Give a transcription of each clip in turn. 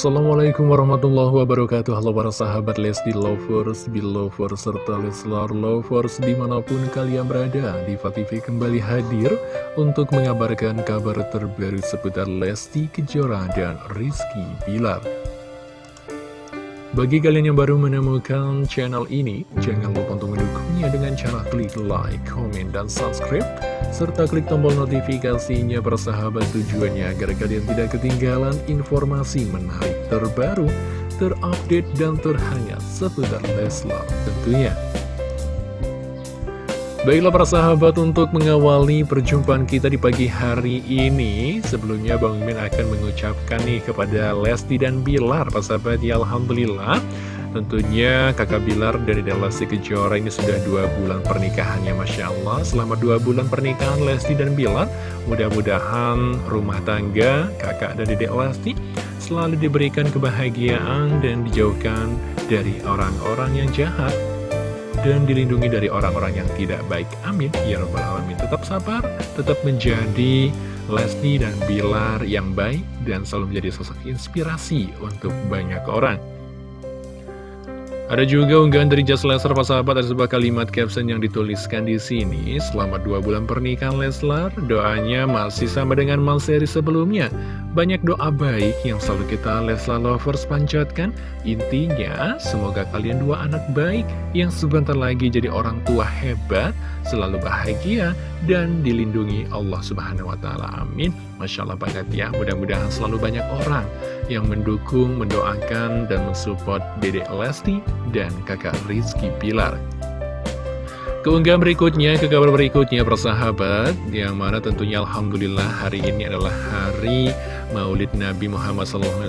Assalamualaikum warahmatullahi wabarakatuh. Halo para sahabat Lesti Lovers, Belovers, serta Leslar Lovers di mana pun kalian berada Diva TV kembali hadir untuk mengabarkan kabar terbaru seputar Lesti Kejora dan Rizky Bilar bagi kalian yang baru menemukan channel ini, jangan lupa untuk mendukungnya dengan cara klik like, komen, dan subscribe, serta klik tombol notifikasinya persahabat tujuannya agar kalian tidak ketinggalan informasi menarik terbaru, terupdate, dan terhangat seputar Leslar tentunya. Baiklah para sahabat untuk mengawali perjumpaan kita di pagi hari ini Sebelumnya Bang Min akan mengucapkan nih kepada Lesti dan Bilar Pak sahabat ya Alhamdulillah. Tentunya kakak Bilar dari Lesti Kejora ini sudah dua bulan pernikahannya Masya Allah. Selama dua bulan pernikahan Lesti dan Bilar Mudah-mudahan rumah tangga kakak dan dedek Lesti Selalu diberikan kebahagiaan dan dijauhkan dari orang-orang yang jahat dan dilindungi dari orang-orang yang tidak baik. Amin. Ya Rabbal Alamin. Tetap sabar, tetap menjadi Lesti dan Bilar yang baik, dan selalu menjadi sosok inspirasi untuk banyak orang. Ada juga unggahan dari Just Leslar, Pak sahabat, ada sebuah kalimat caption yang dituliskan di sini. Selamat dua bulan pernikahan Leslar, doanya masih sama dengan mal seri sebelumnya. Banyak doa baik yang selalu kita Leslar Lovers panjatkan. Intinya, semoga kalian dua anak baik yang sebentar lagi jadi orang tua hebat, selalu bahagia, dan dilindungi Allah Subhanahu Wa Taala. Amin. Masya Allah banget ya, mudah-mudahan selalu banyak orang yang mendukung, mendoakan, dan mensupport Dedek Lesti dan kakak Rizky Pilar. Keunggahan berikutnya, ke kabar berikutnya persahabat, yang mana tentunya Alhamdulillah hari ini adalah hari Maulid Nabi Muhammad SAW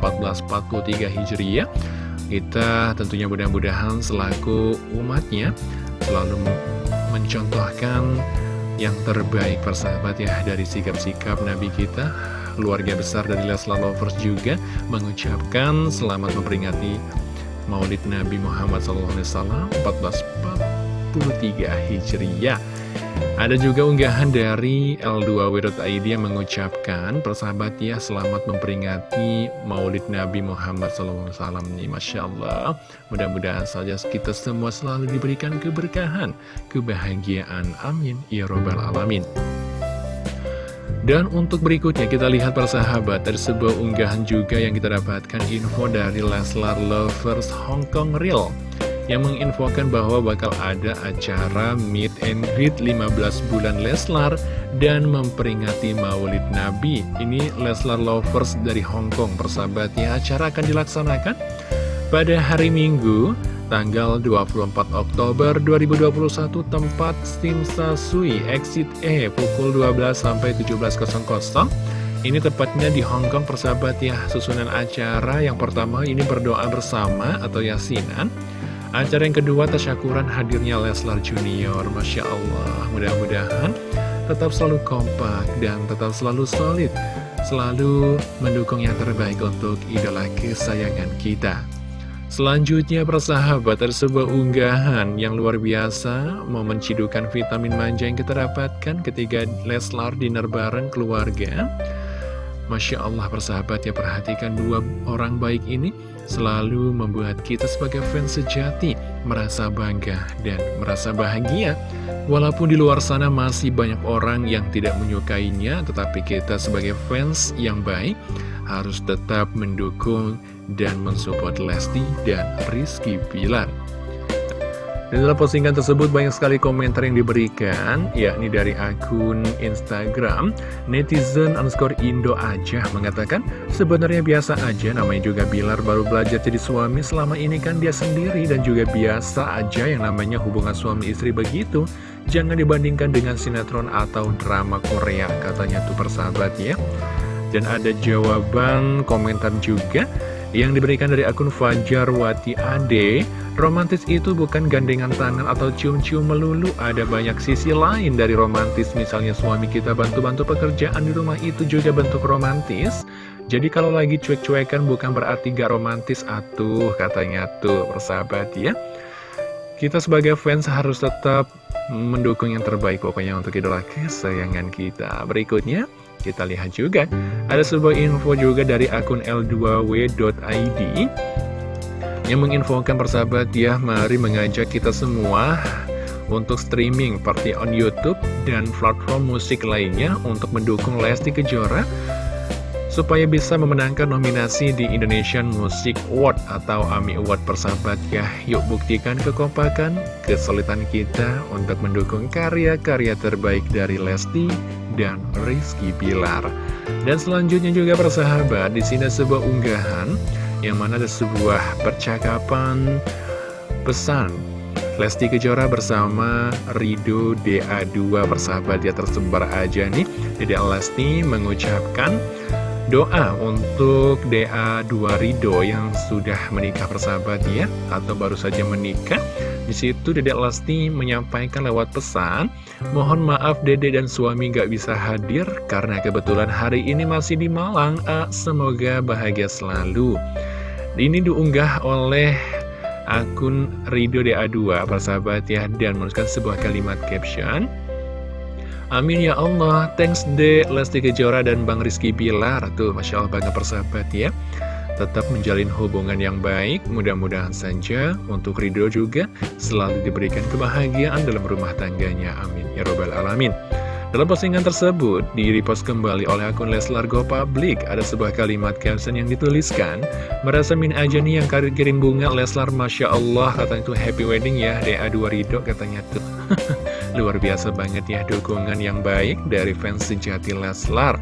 1443 Hijriah. Kita tentunya mudah-mudahan selaku umatnya selalu mencontohkan yang terbaik persahabat ya dari sikap-sikap Nabi kita. Keluarga besar dari Leslar Lovers juga mengucapkan selamat memperingati Maulid Nabi Muhammad SAW 1443 Hijriah ada juga unggahan dari L2W.id yang mengucapkan persahabat ya selamat memperingati Maulid Nabi Muhammad SAW nih Masya Allah. Mudah-mudahan saja kita semua selalu diberikan keberkahan kebahagiaan. Amin. Ya robbal alamin. Dan untuk berikutnya kita lihat persahabat Ada sebuah unggahan juga yang kita dapatkan info dari Leslar Lovers Hong Kong Real Yang menginfokan bahwa bakal ada acara Meet and Greet 15 bulan Leslar Dan memperingati maulid Nabi. Ini Leslar Lovers dari Hong Kong persahabatnya Acara akan dilaksanakan pada hari Minggu tanggal 24 Oktober 2021 tempat Simsa Sui Exit E pukul 12 sampai 17.00 ini tepatnya di Hong Kong persahabat ya. Susunan acara yang pertama ini berdoa bersama atau yasinan acara yang kedua tasyakuran hadirnya Leslar Junior. Masya Allah mudah-mudahan tetap selalu kompak dan tetap selalu solid selalu mendukung yang terbaik untuk idola kesayangan kita. Selanjutnya persahabat sebuah unggahan yang luar biasa. Momen cidukan vitamin manja yang kita dapatkan ketika Leslar dinner bareng keluarga Masya Allah persahabat ya perhatikan dua orang baik ini Selalu membuat kita sebagai fans sejati Merasa bangga dan merasa bahagia Walaupun di luar sana masih banyak orang yang tidak menyukainya Tetapi kita sebagai fans yang baik Harus tetap mendukung dan mensupport Lesti dan Rizky Pilar. Dan dalam postingan tersebut banyak sekali komentar yang diberikan, yakni dari akun Instagram, netizen underscore Indo aja mengatakan, sebenarnya biasa aja namanya juga Bilar baru belajar jadi suami, selama ini kan dia sendiri dan juga biasa aja yang namanya hubungan suami istri begitu. Jangan dibandingkan dengan sinetron atau drama Korea, katanya tuh persahabat ya. Dan ada jawaban komentar juga, yang diberikan dari akun Fajar Wati Ade Romantis itu bukan gandengan tangan atau cium-cium melulu. Ada banyak sisi lain dari romantis. Misalnya suami kita bantu-bantu pekerjaan di rumah itu juga bentuk romantis. Jadi kalau lagi cuek-cuekan bukan berarti gak romantis. Atuh katanya tuh persahabat ya. Kita sebagai fans harus tetap mendukung yang terbaik pokoknya untuk idola kesayangan kita. Berikutnya Kita lihat juga, ada sebuah info juga dari akun l2w.id yang menginfokan persahabat ya, mari mengajak kita semua untuk streaming party on Youtube dan platform musik lainnya untuk mendukung Lesti Kejora supaya bisa memenangkan nominasi di Indonesian Music Award atau AMI Award persahabat ya. Yuk buktikan kekompakan, kesulitan kita untuk mendukung karya-karya terbaik dari Lesti dan Rizky Pilar. Dan selanjutnya juga persahabat, di sini sebuah unggahan yang mana ada sebuah percakapan pesan. Lesti Kejora bersama Rido DA2 persahabat ya tersebar aja nih. Jadi Lesti mengucapkan doa untuk DA2 Rido yang sudah menikah persahabat ya atau baru saja menikah. Di situ Dedek Lesti menyampaikan lewat pesan mohon maaf Dede dan suami gak bisa hadir karena kebetulan hari ini masih di Malang A, semoga bahagia selalu ini diunggah oleh akun Rido DA2 persahabat ya dan menuliskan sebuah kalimat caption. Amin ya Allah, thanks de Lesti Kejora dan Bang Rizky Bilar. Tuh, Masya Allah banget persahabat ya. Tetap menjalin hubungan yang baik Mudah-mudahan saja untuk Ridho juga Selalu diberikan kebahagiaan dalam rumah tangganya. Amin Ya Robbal Alamin dalam postingan tersebut, di repost kembali oleh akun Leslar Go Public, ada sebuah kalimat caption yang dituliskan, Merasa min aja nih yang karir kirim bunga Leslar, Masya Allah, katanya itu happy wedding ya, DA2 Ridho katanya tuh. Luar biasa banget ya dukungan yang baik dari fans sejati Leslar.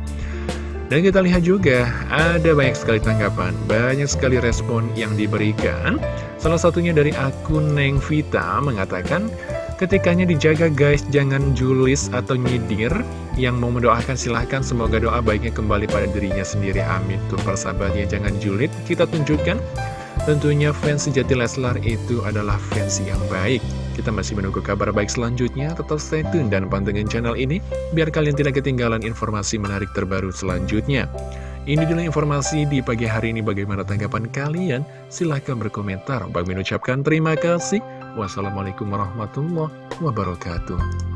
Dan kita lihat juga, ada banyak sekali tanggapan, banyak sekali respon yang diberikan. Salah satunya dari akun Neng Vita mengatakan, ketikanya dijaga guys, jangan julis atau nyidir. Yang mau mendoakan silahkan, semoga doa baiknya kembali pada dirinya sendiri. Amin. Tuh persahabatnya, jangan julid. Kita tunjukkan, tentunya fans sejati Leslar itu adalah fans yang baik. Kita masih menunggu kabar baik selanjutnya, tetap stay tune dan pantengin channel ini, biar kalian tidak ketinggalan informasi menarik terbaru selanjutnya. Ini dulu informasi di pagi hari ini, bagaimana tanggapan kalian? Silahkan berkomentar. Bagi mengucapkan terima kasih. Wassalamualaikum warahmatullahi wabarakatuh.